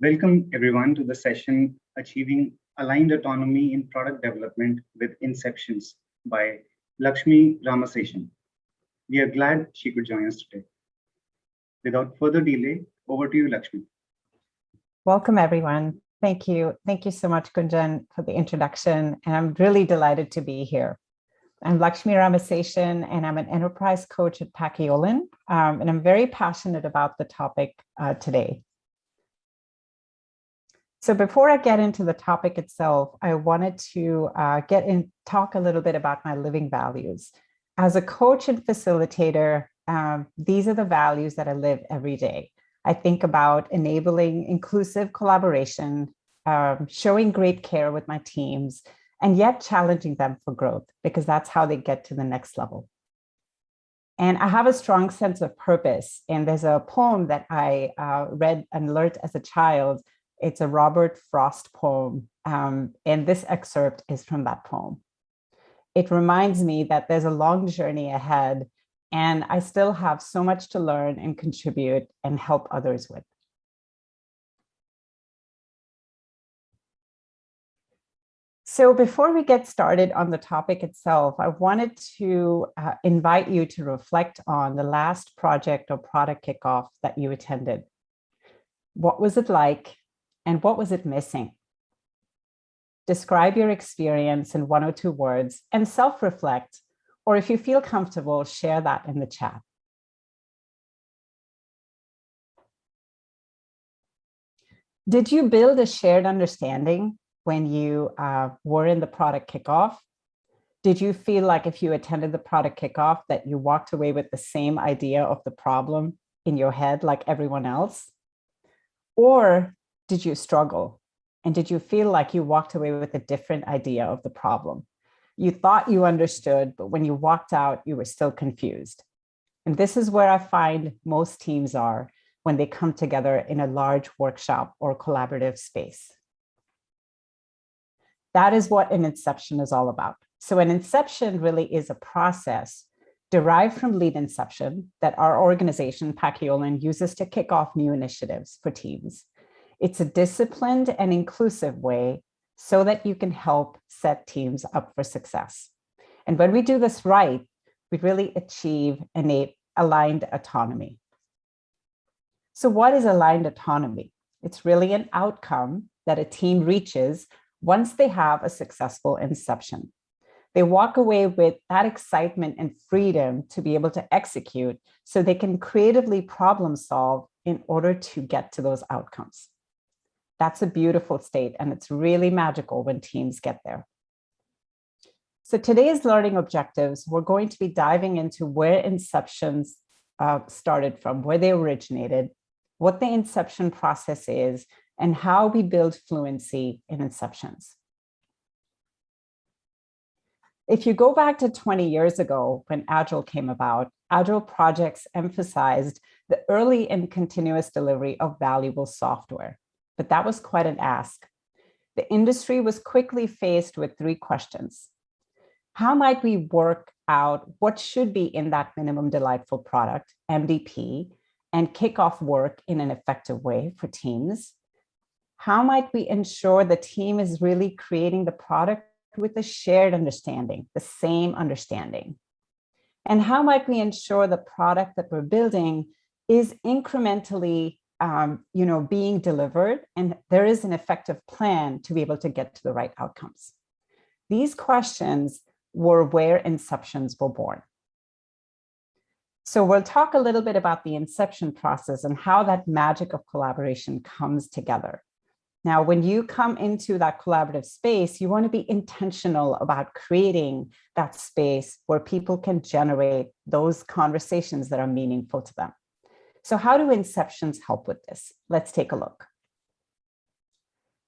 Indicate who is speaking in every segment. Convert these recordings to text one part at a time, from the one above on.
Speaker 1: Welcome everyone to the session Achieving Aligned Autonomy in Product Development with Inceptions by Lakshmi Ramaseshan. We are glad she could join us today. Without further delay, over to you, Lakshmi.
Speaker 2: Welcome everyone. Thank you. Thank you so much, Gunjan, for the introduction. And I'm really delighted to be here. I'm Lakshmi Ramaseshan, and I'm an enterprise coach at Paciolan. Um, and I'm very passionate about the topic uh, today. So before I get into the topic itself, I wanted to uh, get in, talk a little bit about my living values. As a coach and facilitator, um, these are the values that I live every day. I think about enabling inclusive collaboration, um, showing great care with my teams, and yet challenging them for growth because that's how they get to the next level. And I have a strong sense of purpose. And there's a poem that I uh, read and learned as a child it's a Robert Frost poem, um, and this excerpt is from that poem. It reminds me that there's a long journey ahead, and I still have so much to learn and contribute and help others with. So before we get started on the topic itself, I wanted to uh, invite you to reflect on the last project or product kickoff that you attended. What was it like and what was it missing? Describe your experience in one or two words and self-reflect, or if you feel comfortable, share that in the chat. Did you build a shared understanding when you uh, were in the product kickoff? Did you feel like if you attended the product kickoff that you walked away with the same idea of the problem in your head like everyone else? Or did you struggle? And did you feel like you walked away with a different idea of the problem? You thought you understood, but when you walked out, you were still confused. And this is where I find most teams are when they come together in a large workshop or collaborative space. That is what an inception is all about. So an inception really is a process derived from lean inception that our organization, Paciolan, uses to kick off new initiatives for teams. It's a disciplined and inclusive way so that you can help set teams up for success. And when we do this right, we really achieve innate aligned autonomy. So what is aligned autonomy? It's really an outcome that a team reaches once they have a successful inception. They walk away with that excitement and freedom to be able to execute so they can creatively problem solve in order to get to those outcomes. That's a beautiful state and it's really magical when teams get there. So today's learning objectives, we're going to be diving into where inceptions uh, started from, where they originated, what the inception process is, and how we build fluency in inceptions. If you go back to 20 years ago when Agile came about, Agile projects emphasized the early and continuous delivery of valuable software but that was quite an ask. The industry was quickly faced with three questions. How might we work out what should be in that minimum delightful product, MDP, and kick off work in an effective way for teams? How might we ensure the team is really creating the product with a shared understanding, the same understanding? And how might we ensure the product that we're building is incrementally um, you know, being delivered and there is an effective plan to be able to get to the right outcomes. These questions were where inceptions were born. So we'll talk a little bit about the inception process and how that magic of collaboration comes together. Now, when you come into that collaborative space, you want to be intentional about creating that space where people can generate those conversations that are meaningful to them. So how do inceptions help with this? Let's take a look.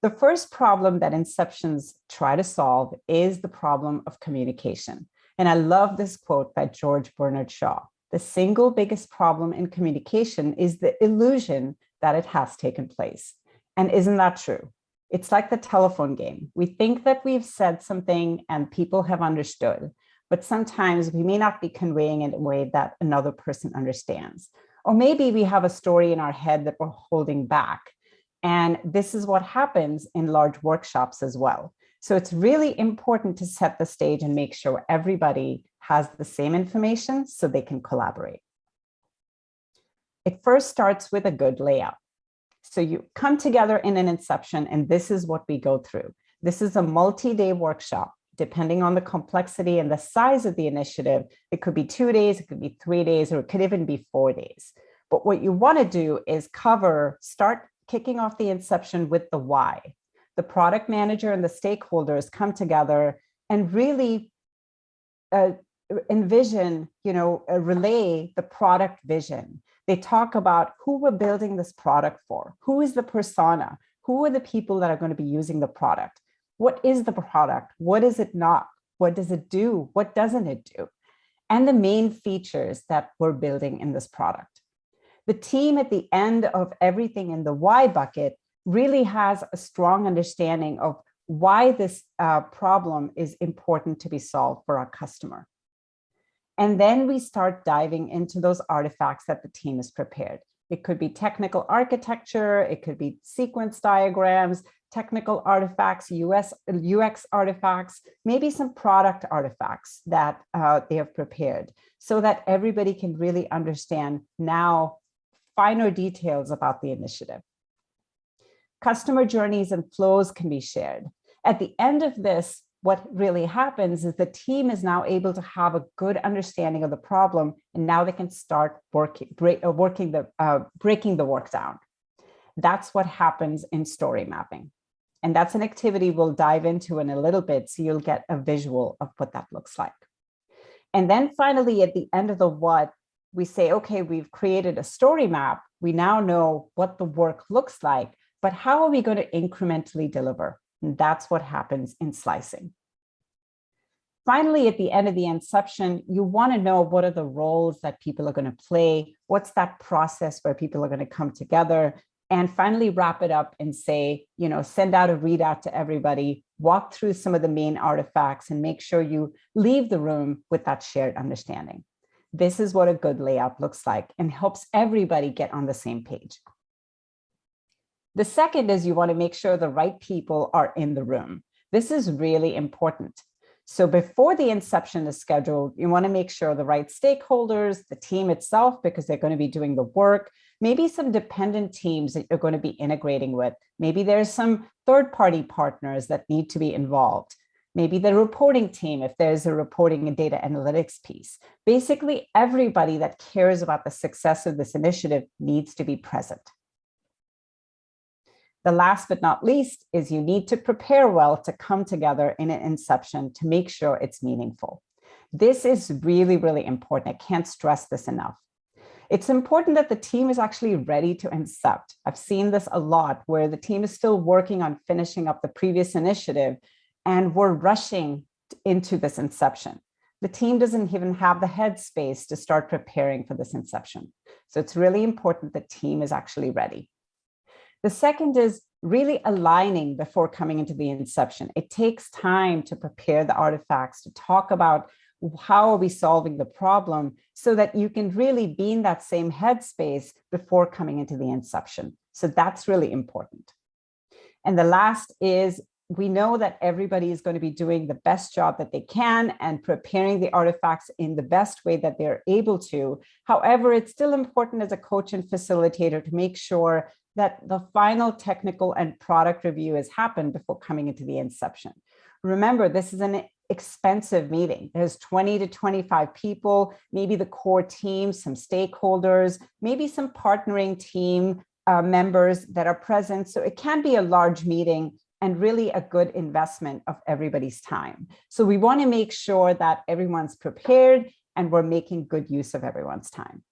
Speaker 2: The first problem that inceptions try to solve is the problem of communication. And I love this quote by George Bernard Shaw. The single biggest problem in communication is the illusion that it has taken place. And isn't that true? It's like the telephone game. We think that we've said something and people have understood, but sometimes we may not be conveying it in a way that another person understands. Or maybe we have a story in our head that we're holding back And this is what happens in large workshops as well. So it's really important to set the stage and make sure everybody has the same information so they can collaborate. It first starts with a good layout. So you come together in an inception and this is what we go through. This is a multi-day workshop depending on the complexity and the size of the initiative, it could be two days, it could be three days, or it could even be four days. But what you want to do is cover, start kicking off the inception with the why. The product manager and the stakeholders come together and really uh, envision, you know, uh, relay the product vision. They talk about who we're building this product for, who is the persona, who are the people that are going to be using the product, what is the product? What is it not? What does it do? What doesn't it do? And the main features that we're building in this product. The team at the end of everything in the why bucket really has a strong understanding of why this uh, problem is important to be solved for our customer. And then we start diving into those artifacts that the team has prepared. It could be technical architecture, it could be sequence diagrams, technical artifacts, US, UX artifacts, maybe some product artifacts that uh, they have prepared so that everybody can really understand now finer details about the initiative. Customer journeys and flows can be shared. At the end of this, what really happens is the team is now able to have a good understanding of the problem, and now they can start working, break, uh, working the, uh, breaking the work down. That's what happens in story mapping. And that's an activity we'll dive into in a little bit, so you'll get a visual of what that looks like. And then finally, at the end of the what, we say, okay, we've created a story map. We now know what the work looks like, but how are we going to incrementally deliver? And that's what happens in slicing. Finally, at the end of the inception, you want to know what are the roles that people are going to play? What's that process where people are going to come together? And finally wrap it up and say, you know, send out a readout to everybody, walk through some of the main artifacts and make sure you leave the room with that shared understanding. This is what a good layout looks like and helps everybody get on the same page. The second is you want to make sure the right people are in the room. This is really important. So before the inception is scheduled, you want to make sure the right stakeholders, the team itself, because they're going to be doing the work, maybe some dependent teams that you're going to be integrating with. Maybe there's some third-party partners that need to be involved. Maybe the reporting team, if there's a reporting and data analytics piece. Basically, everybody that cares about the success of this initiative needs to be present. The last but not least is you need to prepare well to come together in an inception to make sure it's meaningful. This is really, really important. I can't stress this enough. It's important that the team is actually ready to incept. I've seen this a lot where the team is still working on finishing up the previous initiative and we're rushing into this inception. The team doesn't even have the headspace to start preparing for this inception. So it's really important the team is actually ready. The second is really aligning before coming into the inception. It takes time to prepare the artifacts, to talk about how are we solving the problem so that you can really be in that same headspace before coming into the inception. So that's really important. And the last is we know that everybody is going to be doing the best job that they can and preparing the artifacts in the best way that they're able to. However, it's still important as a coach and facilitator to make sure that the final technical and product review has happened before coming into the inception. Remember, this is an expensive meeting. There's 20 to 25 people, maybe the core team, some stakeholders, maybe some partnering team uh, members that are present. So it can be a large meeting and really a good investment of everybody's time. So we want to make sure that everyone's prepared and we're making good use of everyone's time.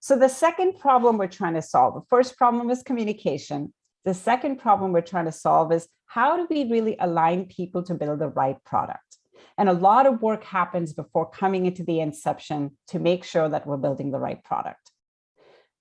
Speaker 2: So the second problem we're trying to solve, the first problem is communication. The second problem we're trying to solve is how do we really align people to build the right product? And a lot of work happens before coming into the inception to make sure that we're building the right product.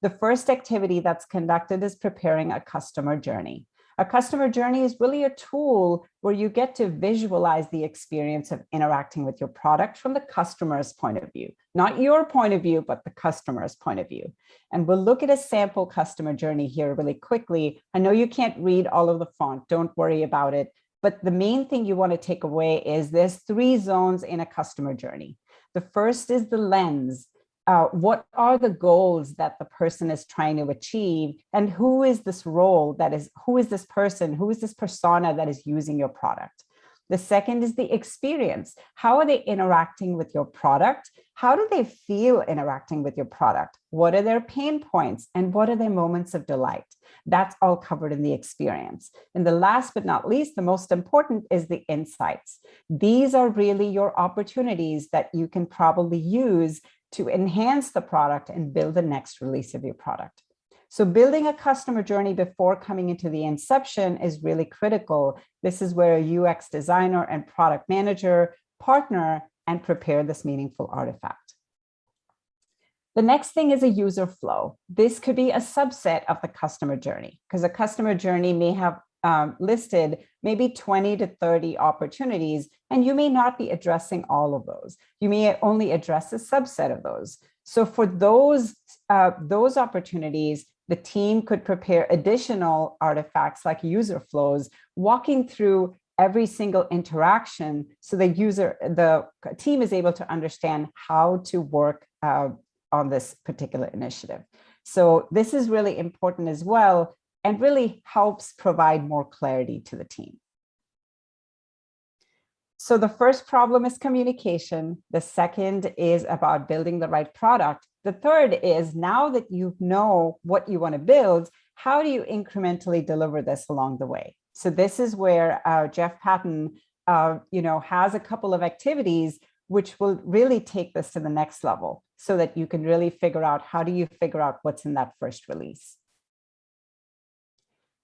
Speaker 2: The first activity that's conducted is preparing a customer journey. A customer journey is really a tool where you get to visualize the experience of interacting with your product from the customer's point of view, not your point of view, but the customer's point of view. And we'll look at a sample customer journey here really quickly. I know you can't read all of the font, don't worry about it. But the main thing you want to take away is there's three zones in a customer journey. The first is the lens. Uh, what are the goals that the person is trying to achieve? And who is this role that is who is this person? Who is this persona that is using your product? The second is the experience. How are they interacting with your product? How do they feel interacting with your product? What are their pain points? And what are their moments of delight? That's all covered in the experience. And the last but not least the most important is the insights. These are really your opportunities that you can probably use to enhance the product and build the next release of your product. So building a customer journey before coming into the inception is really critical. This is where a UX designer and product manager partner and prepare this meaningful artifact. The next thing is a user flow. This could be a subset of the customer journey because a customer journey may have um, listed maybe 20 to 30 opportunities, and you may not be addressing all of those. You may only address a subset of those. So for those, uh, those opportunities, the team could prepare additional artifacts like user flows, walking through every single interaction so the user, the team is able to understand how to work uh, on this particular initiative. So this is really important as well and really helps provide more clarity to the team. So the first problem is communication. The second is about building the right product. The third is now that you know what you want to build, how do you incrementally deliver this along the way? So this is where uh, Jeff Patton, uh, you know, has a couple of activities which will really take this to the next level so that you can really figure out how do you figure out what's in that first release.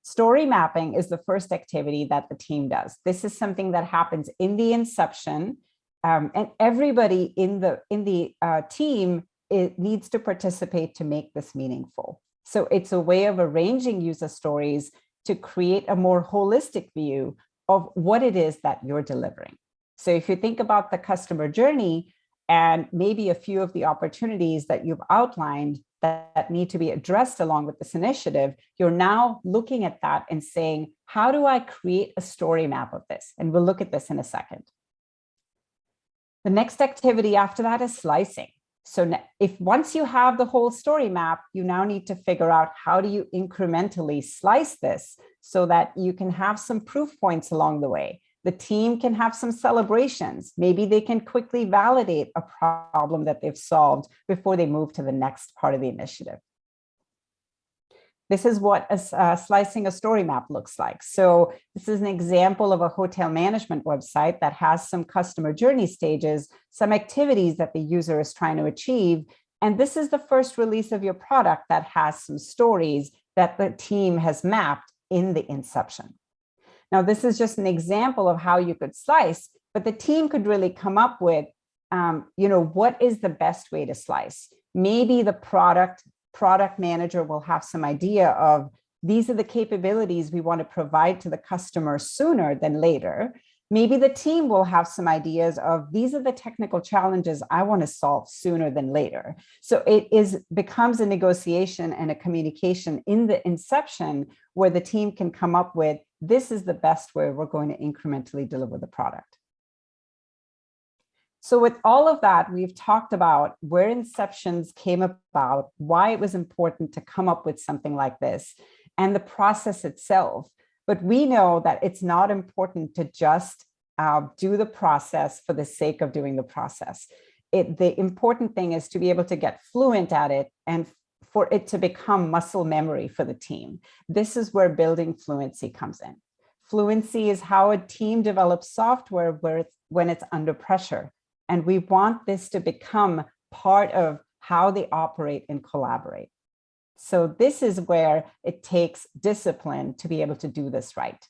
Speaker 2: Story mapping is the first activity that the team does. This is something that happens in the inception um, and everybody in the in the uh, team it needs to participate to make this meaningful. So it's a way of arranging user stories to create a more holistic view of what it is that you're delivering. So if you think about the customer journey and maybe a few of the opportunities that you've outlined, that need to be addressed along with this initiative, you're now looking at that and saying, how do I create a story map of this? And we'll look at this in a second. The next activity after that is slicing. So if once you have the whole story map, you now need to figure out how do you incrementally slice this so that you can have some proof points along the way. The team can have some celebrations. Maybe they can quickly validate a problem that they've solved before they move to the next part of the initiative. This is what a, uh, slicing a story map looks like. So this is an example of a hotel management website that has some customer journey stages, some activities that the user is trying to achieve. And this is the first release of your product that has some stories that the team has mapped in the inception. Now, this is just an example of how you could slice, but the team could really come up with, um, you know, what is the best way to slice? Maybe the product product manager will have some idea of these are the capabilities we want to provide to the customer sooner than later. Maybe the team will have some ideas of these are the technical challenges I want to solve sooner than later. So it is becomes a negotiation and a communication in the inception where the team can come up with this is the best way we're going to incrementally deliver the product. So with all of that, we've talked about where inceptions came about, why it was important to come up with something like this, and the process itself. But we know that it's not important to just uh, do the process for the sake of doing the process. It, the important thing is to be able to get fluent at it and for it to become muscle memory for the team. This is where building fluency comes in. Fluency is how a team develops software where it's, when it's under pressure. And we want this to become part of how they operate and collaborate. So this is where it takes discipline to be able to do this right.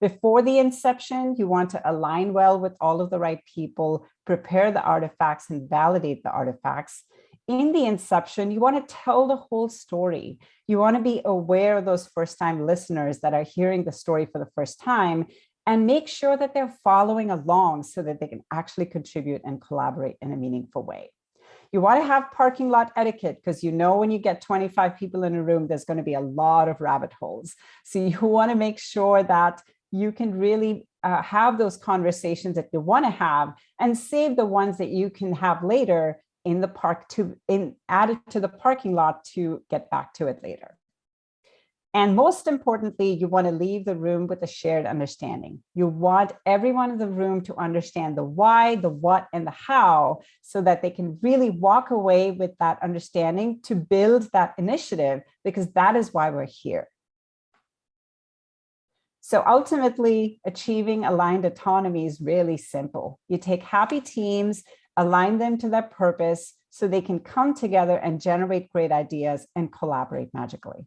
Speaker 2: Before the inception, you want to align well with all of the right people, prepare the artifacts and validate the artifacts. In the inception, you want to tell the whole story. You want to be aware of those first time listeners that are hearing the story for the first time and make sure that they're following along so that they can actually contribute and collaborate in a meaningful way. You want to have parking lot etiquette because you know when you get 25 people in a room, there's going to be a lot of rabbit holes. So you want to make sure that you can really uh, have those conversations that you want to have and save the ones that you can have later in the park to in added to the parking lot to get back to it later. And most importantly, you want to leave the room with a shared understanding. You want everyone in the room to understand the why, the what, and the how, so that they can really walk away with that understanding to build that initiative, because that is why we're here. So ultimately, achieving aligned autonomy is really simple. You take happy teams, align them to their purpose, so they can come together and generate great ideas and collaborate magically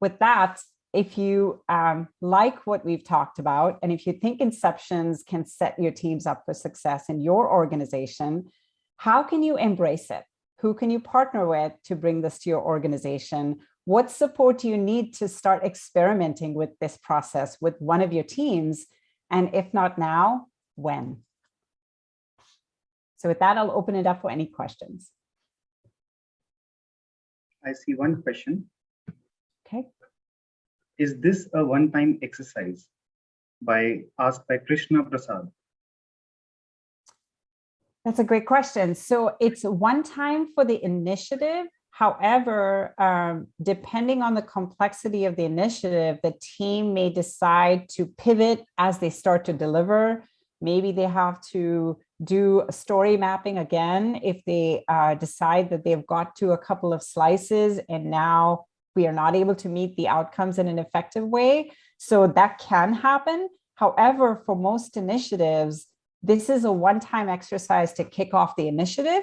Speaker 2: with that, if you um, like what we've talked about, and if you think inceptions can set your teams up for success in your organization, how can you embrace it? Who can you partner with to bring this to your organization? What support do you need to start experimenting with this process with one of your teams? And if not now, when? So with that, I'll open it up for any questions.
Speaker 1: I see one question.
Speaker 2: Okay.
Speaker 1: Is this a one-time exercise by asked by Krishna Prasad?
Speaker 2: That's a great question. So it's one time for the initiative. However, um, depending on the complexity of the initiative, the team may decide to pivot as they start to deliver. Maybe they have to do story mapping again if they uh, decide that they've got to a couple of slices and now we are not able to meet the outcomes in an effective way. So that can happen. However, for most initiatives, this is a one-time exercise to kick off the initiative.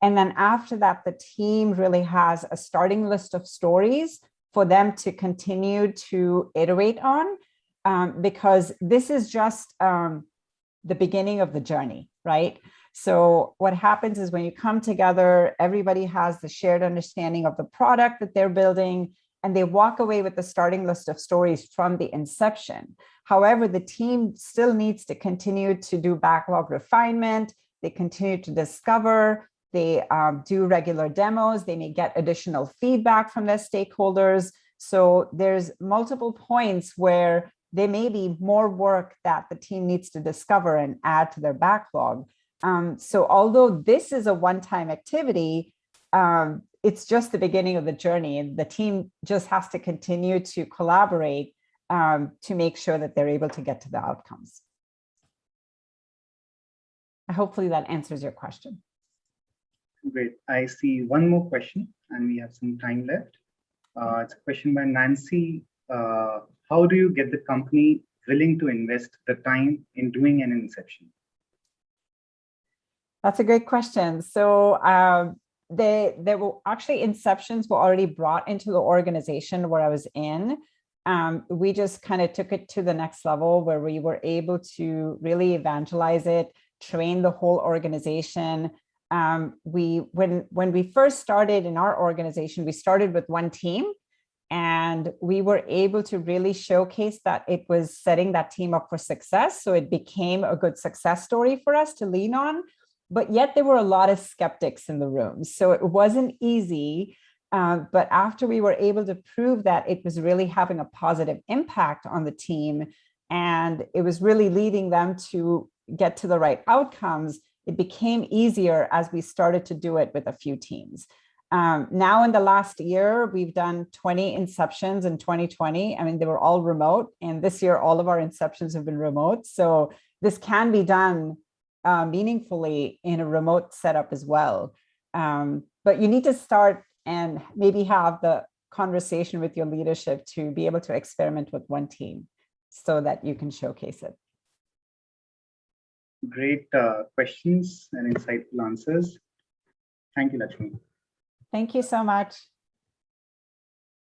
Speaker 2: And then after that, the team really has a starting list of stories for them to continue to iterate on, um, because this is just um, the beginning of the journey, right? So what happens is when you come together, everybody has the shared understanding of the product that they're building, and they walk away with the starting list of stories from the inception. However, the team still needs to continue to do backlog refinement. They continue to discover, they um, do regular demos, they may get additional feedback from their stakeholders. So there's multiple points where there may be more work that the team needs to discover and add to their backlog. Um, so although this is a one-time activity, um, it's just the beginning of the journey and the team just has to continue to collaborate um, to make sure that they're able to get to the outcomes. Hopefully that answers your question.
Speaker 1: Great. I see one more question and we have some time left. Uh, it's a question by Nancy. Uh, how do you get the company willing to invest the time in doing an inception?
Speaker 2: That's a great question. So um, they there were actually inceptions were already brought into the organization where I was in. Um, we just kind of took it to the next level where we were able to really evangelize it, train the whole organization. Um, we when when we first started in our organization, we started with one team and we were able to really showcase that it was setting that team up for success. So it became a good success story for us to lean on but yet there were a lot of skeptics in the room. So it wasn't easy. Uh, but after we were able to prove that it was really having a positive impact on the team and it was really leading them to get to the right outcomes, it became easier as we started to do it with a few teams. Um, now in the last year, we've done 20 inceptions in 2020. I mean, they were all remote and this year, all of our inceptions have been remote. So this can be done uh, meaningfully in a remote setup as well. Um, but you need to start and maybe have the conversation with your leadership to be able to experiment with one team so that you can showcase it.
Speaker 1: Great uh, questions and insightful answers. Thank you, Lakshmi.
Speaker 2: Thank you so much.